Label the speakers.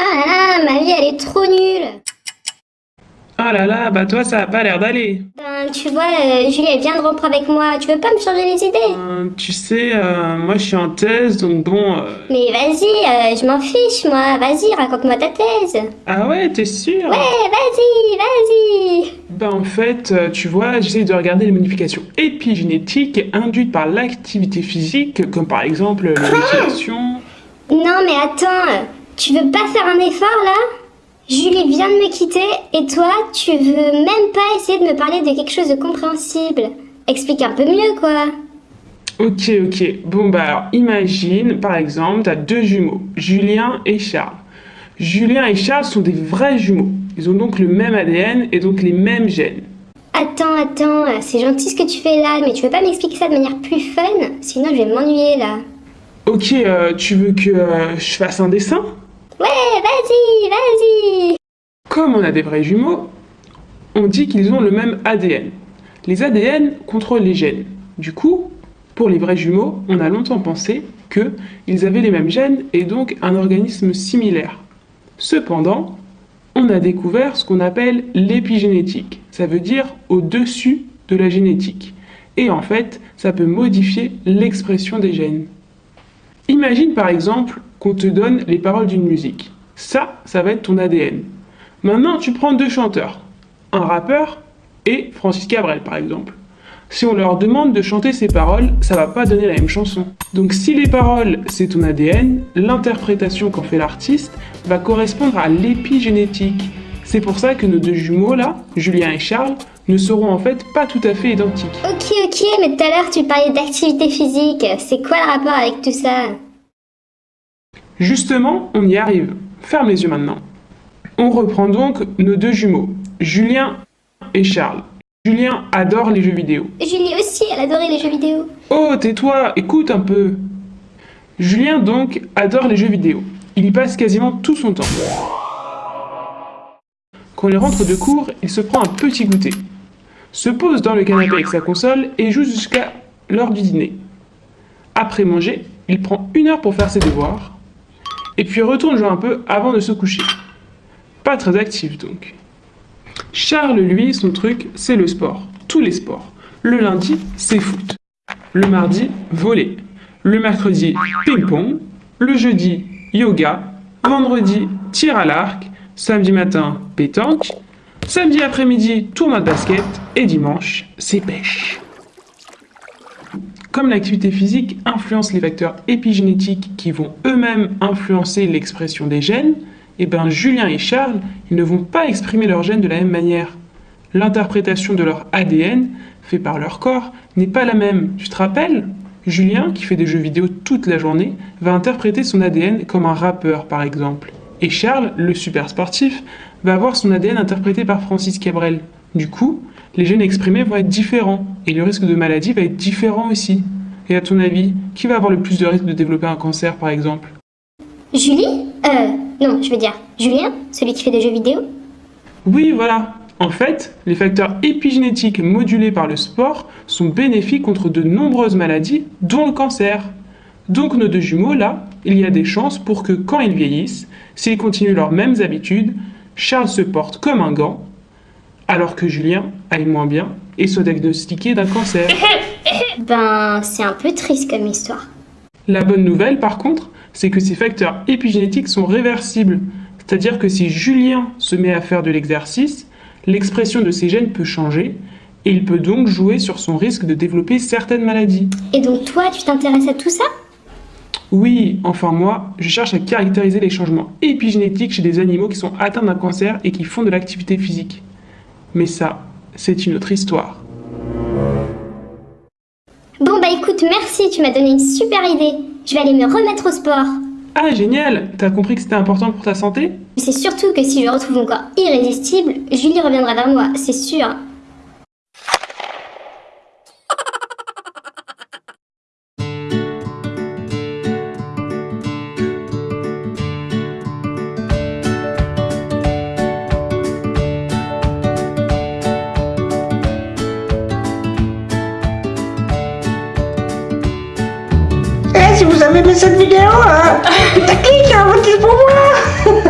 Speaker 1: Ah ma vie elle est trop nulle.
Speaker 2: Oh là là, bah toi ça a pas l'air d'aller.
Speaker 1: Ben tu vois, euh, Julie elle vient de rompre avec moi, tu veux pas me changer les idées?
Speaker 2: Euh, tu sais, euh, moi je suis en thèse, donc bon... euh,
Speaker 1: Mais vas-y, euh, je m'en fiche moi, vas-y raconte-moi ta thèse.
Speaker 2: Ah ouais, t'es sûr
Speaker 1: Ouais, vas-y, vas-y.
Speaker 2: Bah en fait, euh, tu vois, j'essaie de regarder les modifications épigénétiques induites par l'activité physique, comme par exemple l'éjaculation.
Speaker 1: Non mais attends, tu veux pas faire un effort là? Julie vient de me quitter et toi, tu veux même pas essayer de me parler de quelque chose de compréhensible. Explique un peu mieux quoi.
Speaker 2: Ok, ok. Bon bah alors, imagine, par exemple, t'as deux jumeaux, Julien et Charles. Julien et Charles sont des vrais jumeaux. Ils ont donc le même ADN et donc les mêmes gènes.
Speaker 1: Attends, attends, c'est gentil ce que tu fais là, mais tu veux pas m'expliquer ça de manière plus fun? Sinon je vais m'ennuyer là.
Speaker 2: Ok, euh, tu veux que euh, je fasse un dessin?
Speaker 1: Ouais, vas-y, vas-y
Speaker 2: Comme on a des vrais jumeaux, on dit qu'ils ont le même ADN. Les ADN contrôlent les gènes. Du coup, pour les vrais jumeaux, on a longtemps pensé qu'ils avaient les mêmes gènes et donc un organisme similaire. Cependant, on a découvert ce qu'on appelle l'épigénétique. Ça veut dire au-dessus de la génétique. Et en fait, ça peut modifier l'expression des gènes. Imagine par exemple qu'on te donne les paroles d'une musique. Ça, ça va être ton ADN. Maintenant, tu prends deux chanteurs, un rappeur et Francis Cabrel par exemple. Si on leur demande de chanter ces paroles, ça va pas donner la même chanson. Donc si les paroles c'est ton ADN, l'interprétation qu'en fait l'artiste va correspondre à l'épigénétique. C'est pour ça que nos deux jumeaux là, Julien et Charles, ne seront en fait pas tout à fait identiques.
Speaker 1: Ok, ok, mais tout à l'heure tu parlais d'activité physique. C'est quoi le rapport avec tout ça?
Speaker 2: Justement, on y arrive. Ferme les yeux maintenant. On reprend donc nos deux jumeaux, Julien et Charles. Julien adore les jeux vidéo.
Speaker 1: Julie aussi, elle adorait les jeux vidéo.
Speaker 2: Oh, tais-toi, écoute un peu. Julien donc adore les jeux vidéo. Il y passe quasiment tout son temps. Quand il rentre de cours, il se prend un petit goûter, se pose dans le canapé avec sa console et joue jusqu'à l'heure du dîner. Après manger, il prend une heure pour faire ses devoirs, et puis retourne jouer un peu avant de se coucher. Pas très actif donc. Charles, lui, son truc, c'est le sport. Tous les sports. Le lundi, c'est foot. Le mardi, volley. Le mercredi, ping-pong. Le jeudi, yoga. Vendredi, tir à l'arc. Samedi matin, pétanque. Samedi après-midi, tournoi de basket. Et dimanche, c'est pêche. Comme l'activité physique influence les facteurs épigénétiques qui vont eux-mêmes influencer l'expression des gènes, eh ben Julien et Charles, ils ne vont pas exprimer leurs gènes de la même manière. L'interprétation de leur ADN, fait par leur corps, n'est pas la même. Tu te rappelles? Julien, qui fait des jeux vidéo toute la journée, va interpréter son ADN comme un rappeur, par exemple. Et Charles, le super sportif, va avoir son ADN interprété par Francis Cabrel. Du coup, les gènes exprimés vont être différents, et le risque de maladie va être différent aussi. Et à ton avis, qui va avoir le plus de risque de développer un cancer, par exemple?
Speaker 1: Julie? Euh, non, je veux dire Julien, celui qui fait des jeux vidéo?
Speaker 2: Oui, voilà. En fait, les facteurs épigénétiques modulés par le sport sont bénéfiques contre de nombreuses maladies, dont le cancer. Donc nos deux jumeaux, là, il y a des chances pour que quand ils vieillissent, s'ils continuent leurs mêmes habitudes, Charles se porte comme un gant, alors que Julien aille moins bien et soit diagnostiqué d'un cancer.
Speaker 1: Ben, c'est un peu triste comme histoire.
Speaker 2: La bonne nouvelle, par contre, c'est que ces facteurs épigénétiques sont réversibles. C'est-à-dire que si Julien se met à faire de l'exercice, l'expression de ses gènes peut changer et il peut donc jouer sur son risque de développer certaines maladies.
Speaker 1: Et donc toi, tu t'intéresses à tout ça?
Speaker 2: Oui, enfin moi, je cherche à caractériser les changements épigénétiques chez des animaux qui sont atteints d'un cancer et qui font de l'activité physique. Mais ça, c'est une autre histoire.
Speaker 1: Bon bah écoute, merci, tu m'as donné une super idée. Je vais aller me remettre au sport.
Speaker 2: Ah génial T'as compris que c'était important pour ta santé?
Speaker 1: C'est surtout que si je retrouve mon corps irrésistible, Julie reviendra vers moi, c'est sûr.
Speaker 3: si vous avez aimé cette vidéo, hein, clique, hein, votez pour moi.